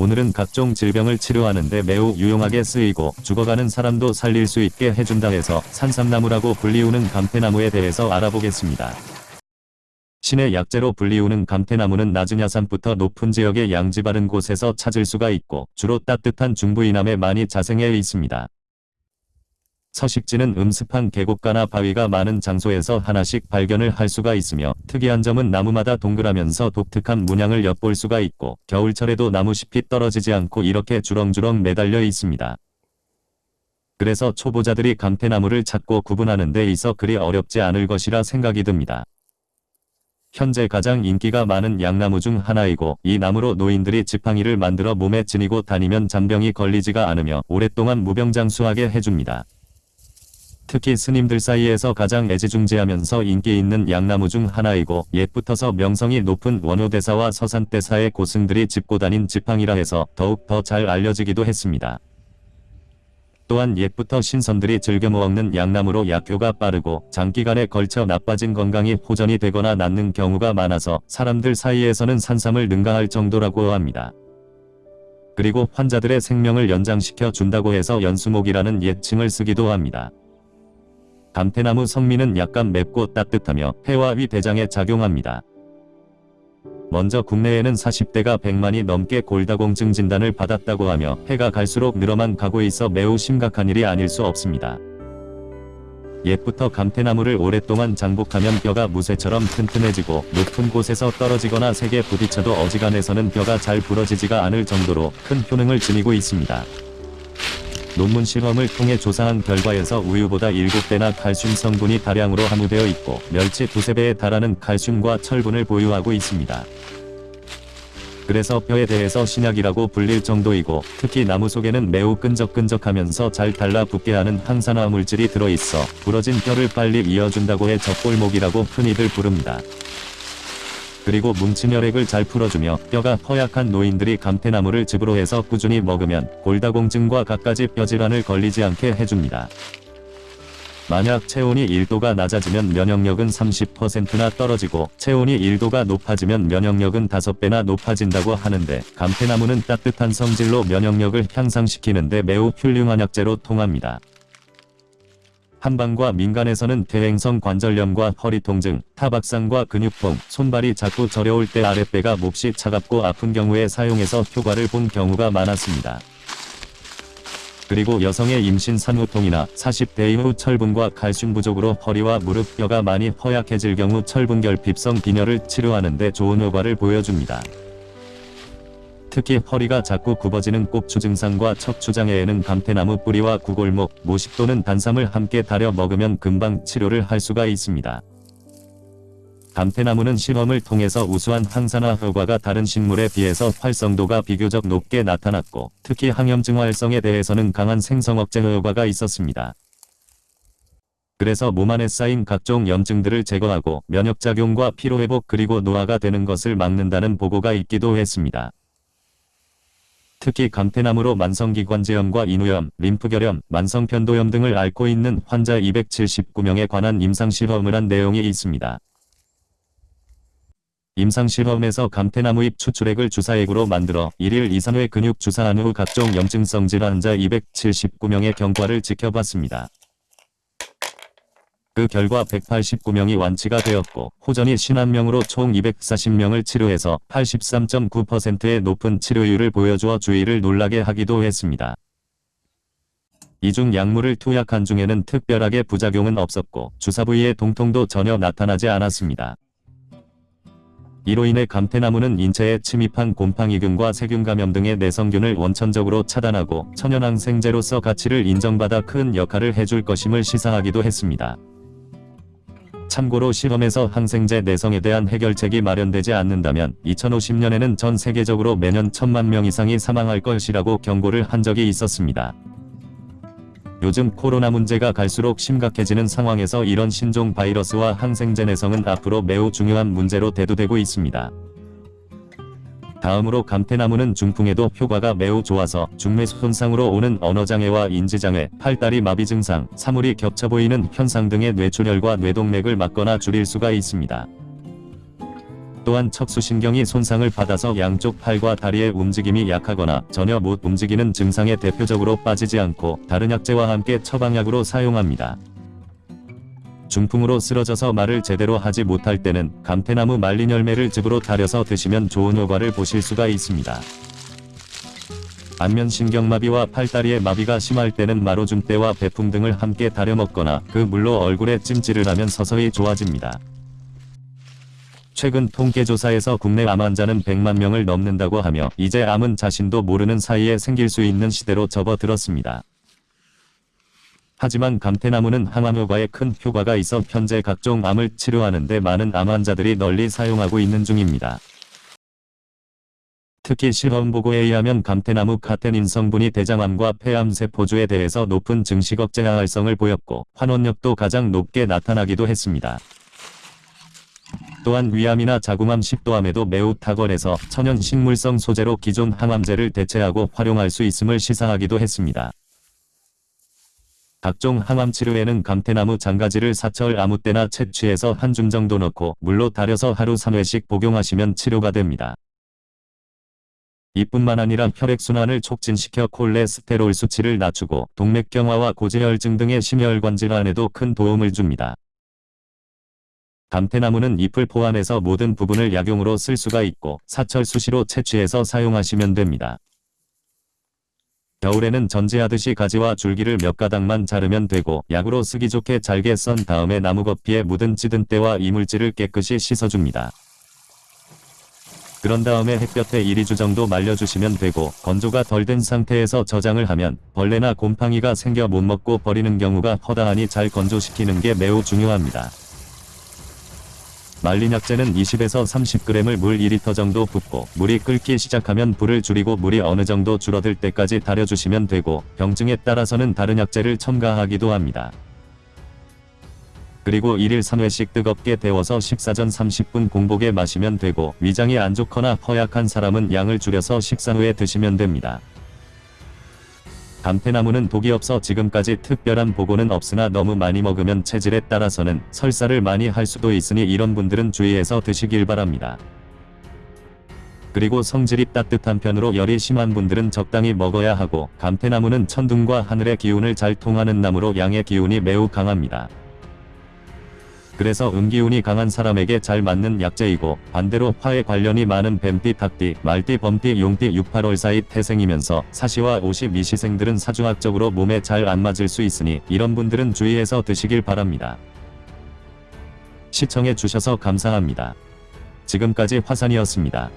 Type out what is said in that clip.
오늘은 각종 질병을 치료하는데 매우 유용하게 쓰이고 죽어가는 사람도 살릴 수 있게 해준다 해서 산삼나무라고 불리우는 감태나무에 대해서 알아보겠습니다. 신의 약재로 불리우는 감태나무는 낮은 야산부터 높은 지역의 양지 바른 곳에서 찾을 수가 있고 주로 따뜻한 중부 이남에 많이 자생해 있습니다. 서식지는 음습한 계곡가나 바위가 많은 장소에서 하나씩 발견을 할 수가 있으며 특이한 점은 나무마다 동그라면서 독특한 문양을 엿볼 수가 있고 겨울철에도 나무 잎이 떨어지지 않고 이렇게 주렁주렁 매달려 있습니다. 그래서 초보자들이 감태나무를 찾고 구분하는 데 있어 그리 어렵지 않을 것이라 생각이 듭니다. 현재 가장 인기가 많은 양나무 중 하나이고 이 나무로 노인들이 지팡이를 만들어 몸에 지니고 다니면 잔병이 걸리지가 않으며 오랫동안 무병장수하게 해줍니다. 특히 스님들 사이에서 가장 애지중지하면서 인기 있는 양나무 중 하나이고 옛부터서 명성이 높은 원효대사와 서산대사의 고승들이 짚고 다닌 지팡이라 해서 더욱 더 잘 알려지기도 했습니다. 또한 옛부터 신선들이 즐겨 먹는 양나무로 약효가 빠르고 장기간에 걸쳐 나빠진 건강이 호전이 되거나 낫는 경우가 많아서 사람들 사이에서는 산삼을 능가할 정도라고 합니다. 그리고 환자들의 생명을 연장시켜 준다고 해서 연수목이라는 예칭을 쓰기도 합니다. 감태나무 성미는 약간 맵고 따뜻하며 폐와 위 대장에 작용합니다. 먼저 국내에는 40대가 100만이 넘게 골다공증 진단을 받았다고 하며 해가 갈수록 늘어만 가고 있어 매우 심각한 일이 아닐 수 없습니다. 옛부터 감태나무를 오랫동안 장복하면 뼈가 무쇠처럼 튼튼해지고 높은 곳에서 떨어지거나 세게 부딪혀도 어지간해서는 뼈가 잘 부러지지가 않을 정도로 큰 효능을 지니고 있습니다. 논문 실험을 통해 조사한 결과에서 우유보다 7배나 칼슘 성분이 다량으로 함유되어 있고 멸치 두세 배에 달하는 칼슘과 철분을 보유하고 있습니다. 그래서 뼈에 대해서 신약이라고 불릴 정도이고 특히 나무 속에는 매우 끈적끈적하면서 잘 달라붙게 하는 항산화 물질이 들어있어 부러진 뼈를 빨리 이어준다고 해 적골목이라고 흔히들 부릅니다. 그리고 뭉친 혈액을 잘 풀어주며 뼈가 허약한 노인들이 감태나무를 즙으로 해서 꾸준히 먹으면 골다공증과 갖가지 뼈질환을 걸리지 않게 해줍니다. 만약 체온이 1도가 낮아지면 면역력은 30%나 떨어지고 체온이 1도가 높아지면 면역력은 5배나 높아진다고 하는데 감태나무는 따뜻한 성질로 면역력을 향상시키는데 매우 훌륭한 약재로 통합니다. 한방과 민간에서는 퇴행성 관절염과 허리 통증, 타박상과 근육통, 손발이 자꾸 저려올 때 아랫배가 몹시 차갑고 아픈 경우에 사용해서 효과를 본 경우가 많았습니다. 그리고 여성의 임신 산후통이나 40대 이후 철분과 칼슘 부족으로 허리와 무릎 뼈가 많이 허약해질 경우 철분결핍성 빈혈을 치료하는 데 좋은 효과를 보여줍니다. 특히 허리가 자꾸 굽어지는 꼭추 증상과 척추 장애에는 감태나무 뿌리와 구골목, 모식 또는 단삼을 함께 달여 먹으면 금방 치료를 할 수가 있습니다. 감태나무는 실험을 통해서 우수한 항산화 효과가 다른 식물에 비해서 활성도가 비교적 높게 나타났고 특히 항염증 활성에 대해서는 강한 생성 억제 효과가 있었습니다. 그래서 몸 안에 쌓인 각종 염증들을 제거하고 면역작용과 피로회복 그리고 노화가 되는 것을 막는다는 보고가 있기도 했습니다. 특히 감태나무로 만성기관지염과 인후염, 림프결염, 만성편도염 등을 앓고 있는 환자 279명에 관한 임상실험을 한 내용이 있습니다. 임상실험에서 감태나무 잎 추출액을 주사액으로 만들어 1일 2, 3회 근육 주사한 후 각종 염증성 질환 환자 279명의 경과를 지켜봤습니다. 그 결과 189명이 완치가 되었고 호전이 51명으로 총 240명을 치료해서 83.9%의 높은 치료율을 보여주어 주의를 놀라게 하기도 했습니다. 이중 약물을 투약한 중에는 특별하게 부작용은 없었고 주사 부위의 동통도 전혀 나타나지 않았습니다. 이로 인해 감태나무는 인체에 침입한 곰팡이균과 세균 감염 등의 내성균을 원천적으로 차단하고 천연항생제로서 가치를 인정받아 큰 역할을 해줄 것임을 시사하기도 했습니다. 참고로 실험에서 항생제 내성에 대한 해결책이 마련되지 않는다면 2050년에는 전 세계적으로 매년 천만 명 이상이 사망할 것이라고 경고를 한 적이 있었습니다. 요즘 코로나 문제가 갈수록 심각해지는 상황에서 이런 신종 바이러스와 항생제 내성은 앞으로 매우 중요한 문제로 대두되고 있습니다. 다음으로 감태나무는 중풍에도 효과가 매우 좋아서 중매수 손상으로 오는 언어장애와 인지장애, 팔다리 마비 증상, 사물이 겹쳐 보이는 현상 등의 뇌출혈과 뇌동맥을 막거나 줄일 수가 있습니다. 또한 척수신경이 손상을 받아서 양쪽 팔과 다리의 움직임이 약하거나 전혀 못 움직이는 증상에 대표적으로 빠지지 않고 다른 약재와 함께 처방약으로 사용합니다. 중풍으로 쓰러져서 말을 제대로 하지 못할 때는 감태나무 말린 열매를 즙으로 달여서 드시면 좋은 효과를 보실 수가 있습니다. 안면신경마비와 팔다리의 마비가 심할 때는 마로줌대와 배풍 등을 함께 달여 먹거나 그 물로 얼굴에 찜질을 하면 서서히 좋아집니다. 최근 통계조사에서 국내 암 환자는 100만 명을 넘는다고 하며 이제 암은 자신도 모르는 사이에 생길 수 있는 시대로 접어들었습니다. 하지만 감태나무는 항암 효과에 큰 효과가 있어 현재 각종 암을 치료하는 데 많은 암 환자들이 널리 사용하고 있는 중입니다. 특히 실험 보고에 의하면 감태나무 카테닌 성분이 대장암과 폐암 세포주에 대해서 높은 증식 억제 활성을 보였고 환원력도 가장 높게 나타나기도 했습니다. 또한 위암이나 자궁암 식도암에도 매우 탁월해서 천연 식물성 소재로 기존 항암제를 대체하고 활용할 수 있음을 시사하기도 했습니다. 각종 항암 치료에는 감태나무 장가지를 사철 아무 때나 채취해서 한 줌 정도 넣고 물로 달여서 하루 3회씩 복용하시면 치료가 됩니다. 이뿐만 아니라 혈액순환을 촉진시켜 콜레스테롤 수치를 낮추고 동맥경화와 고지혈증 등의 심혈관 질환에도 큰 도움을 줍니다. 감태나무는 잎을 포함해서 모든 부분을 약용으로 쓸 수가 있고 사철 수시로 채취해서 사용하시면 됩니다. 겨울에는 전제하듯이 가지와 줄기를 몇 가닥만 자르면 되고 약으로 쓰기 좋게 잘게 썬 다음에 나무 겉피에 묻은 찌든 때와 이물질을 깨끗이 씻어줍니다. 그런 다음에 햇볕에 1-2주 정도 말려주시면 되고 건조가 덜 된 상태에서 저장을 하면 벌레나 곰팡이가 생겨 못 먹고 버리는 경우가 허다하니 잘 건조시키는 게 매우 중요합니다. 말린 약재는 20에서 30g을 물 2리터 정도 붓고 물이 끓기 시작하면 불을 줄이고 물이 어느 정도 줄어들 때까지 달여주시면 되고 병증에 따라서는 다른 약재를 첨가하기도 합니다. 그리고 1일 3회씩 뜨겁게 데워서 식사 전 30분 공복에 마시면 되고 위장이 안 좋거나 허약한 사람은 양을 줄여서 식사 후에 드시면 됩니다. 감태나무는 독이 없어 지금까지 특별한 보고는 없으나 너무 많이 먹으면 체질에 따라서는 설사를 많이 할 수도 있으니 이런 분들은 주의해서 드시길 바랍니다. 그리고 성질이 따뜻한 편으로 열이 심한 분들은 적당히 먹어야 하고 감태나무는 천둥과 하늘의 기운을 잘 통하는 나무로 양의 기운이 매우 강합니다. 그래서 음기운이 강한 사람에게 잘 맞는 약재이고 반대로 화에 관련이 많은 뱀띠, 닭띠, 말띠, 범띠, 용띠, 6, 8월 사이 태생이면서 사시와 52시생들은 사주학적으로 몸에 잘 안 맞을 수 있으니 이런 분들은 주의해서 드시길 바랍니다. 시청해 주셔서 감사합니다. 지금까지 화산이었습니다.